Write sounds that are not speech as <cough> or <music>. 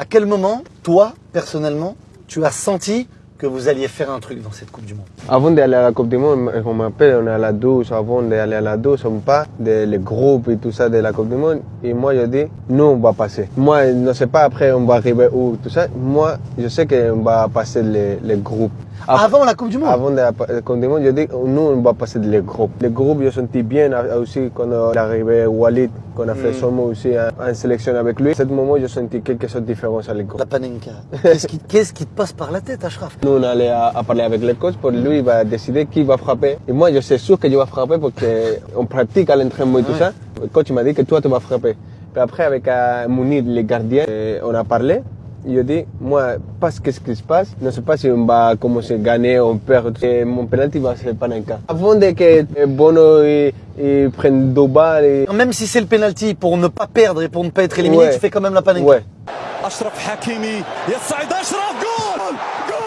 À quel moment, toi, personnellement, tu as senti que vous alliez faire un truc dans cette Coupe du Monde Avant d'aller à la Coupe du Monde, on m'appelle, on est à la douche. Avant d'aller à la douche, on parle des groupes et tout ça de la Coupe du Monde. Et moi, je dis, nous, on va passer. Moi, je ne sais pas après, on va arriver où, tout ça. Moi, je sais qu'on va passer les, les groupes. Avant la Coupe du Monde Avant la Coupe du Monde, je dis, nous, on va passer les groupes. Les groupes, je sentis bien aussi quand on est arrivé Walid, qu'on a fait son mot aussi en, sélection avec lui. À ce moment, je sentis quelque chose de différent sur les groupes. La panenka. Qu'est-ce qui, te passe par la tête, Ashraf? Nous, on allait à, à, parler avec le coach pour lui, il va décider qui va frapper. Et moi, je suis sûr que je vais frapper parce qu'on <laughs> pratique à l'entraînement et tout ça. Le coach m'a dit que toi, tu vas frapper. Puis après, avec euh, Mounir, les gardiens, on a parlé yo di, moi, parce qu'est-ce qui se passe, je ne sais pas si on va commencer à gagner, on perd, et eh, mon penalty va se Panenka. Avant de que eh, Bono et, et prenne deux balles. Même si c'est le penalty pour ne pas perdre et pour ne pas être éliminé, ouais. tu fais quand même la Panenka. Ouais. Ashraf Hakimi, Ashraf, goal